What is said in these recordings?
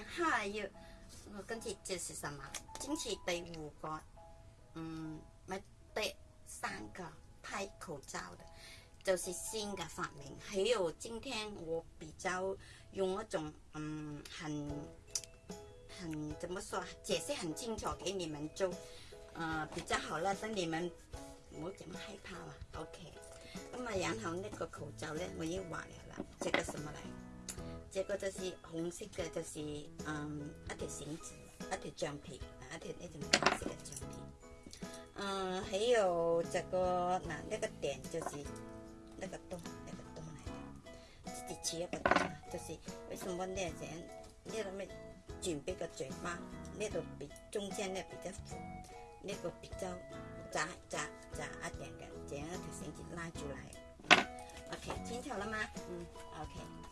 好，有，我今天这是什么？今次第五个，嗯，咪第三个拍口罩的，就是新的发明。还有今天我比较用一种，嗯，很很怎么说？解释很清楚给你们就，呃，比较好啦，等你们我怎么害怕嘛。OK，那么然后那个口罩呢，我经坏了，这个什么来？这个就是红色的，就是嗯，一条绳子，一条橡皮，一条那种红色的橡皮。嗯，还有这个，那那个点就是那个洞，那个洞来，的，自己切一个洞嘛。就是为什么那样？因为准备个嘴巴，那度比中间的比较粗，那个比较窄窄窄一点的，这样一条绳子拉出来。OK，听清楚了吗？嗯，OK。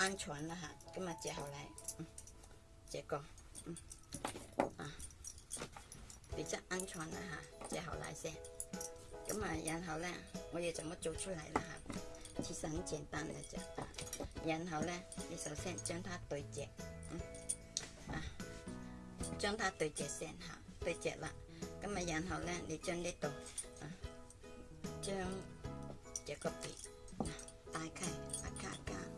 安全了哈，咁啊接好来，嗯，这个，嗯，啊，比较安全了哈，接好来先。咁啊，然后咧，我要怎么做出来啦哈？其实很简单的啫。然后咧，你首先将它对折，嗯，啊，将它对折先哈，对折了，咁啊，然后咧，你将呢度，啊，将这个边，打开，看看。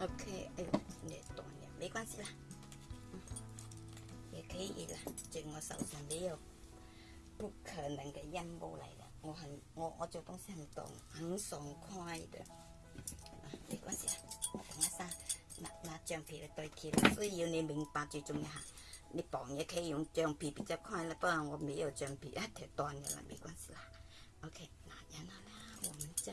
OK，哎，断了，没关系啦，也可以啦。在我手上没有，不可能嘅阴谋嚟的，我很，我我做东西很懂，很爽快的。没关系啦，我等一下拿拿橡皮来代替啦。需要你明白最重要哈。你绑也可以用橡皮比较快啦，不过我没有橡皮，一条断掉了，没关系啦。OK，那然后呢，我们再。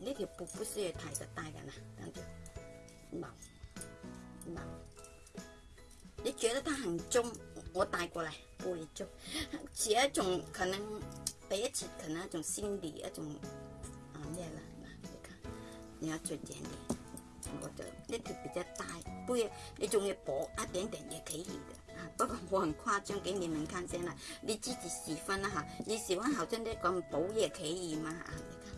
呢条布不需要太大了呢，大条，没，没。你觉得它很重，我带过来不会重。一种可能，第一次可能一种心理一种，啊，这样啦，你看，你要做点点，我的呢条比较大，不要，你中要薄一点点也可以的啊。不过我很夸张给你们看，这样啦，你自己喜欢啊哈，你喜欢好像的咁薄也可以嘛啊。你看。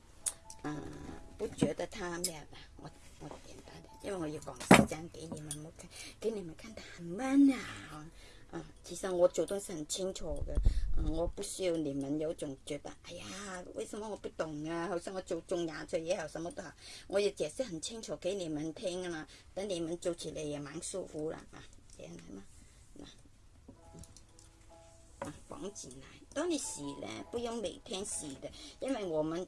嗯，不觉得他咩吧？我我简单的，因为我要讲时间给你们看，给你们看的很慢啊。嗯，其实我做东西很清楚的，嗯，我不需要你们有种觉得，哎呀，为什么我不懂啊？好像我做种牙材以后什么都好，我也解释很清楚给你们听嘛，等你们做起来也蛮舒服啦啊，这样嘛。那房起呢？当你洗呢，不用每天洗的，因为我们。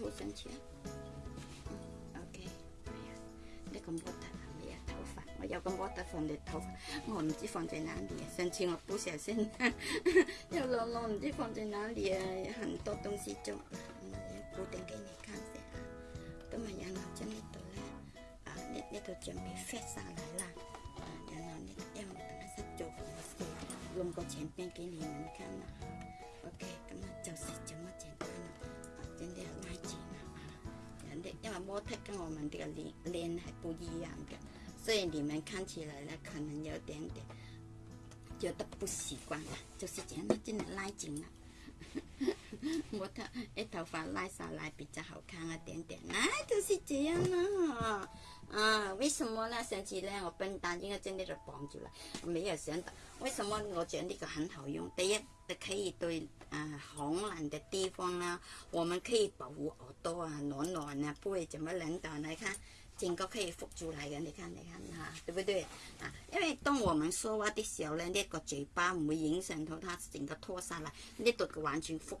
thấu sáng chia ok để con bota mẹ thấu phạt mà giàu con bota phần để thấu ngồi chỉ phần trên nán đi sáng chia ngọc bố sẽ xin giàu lo lo chỉ phần trên nán đi hẳn tốt đông si cho bố tên cái này khăn sẽ tôi mà nhà nó chân đi tôi là à nét nét chuẩn bị phép sang lại là nhà nó nét em nó sắp chụp luôn có chén bên cái này mình khăn ok cảm ơn chào sẽ chấm mất chén khăn 真的要拉筋啊，有的因为模特跟我们这个脸脸还不一样的，所以你们看起来呢，可能有点点觉得不习惯了，就是这样真的拉紧了。模特诶，头发拉下来比较好看啊，点点，那就是这样啦。啊，为什么呢？上次呢，我笨蛋，应该真的就绑住了，我没有想到为什么我觉得呢个很好用。第一。可以对，呃，寒冷的地方呢，我们可以保护耳朵啊，暖暖的，不会怎么冷的。你看，整个可以复住来的，你看，你看哈，对不对？啊，因为当我们说话的时候呢，那个嘴巴会影响到它整个脱下来，那、读个完全复。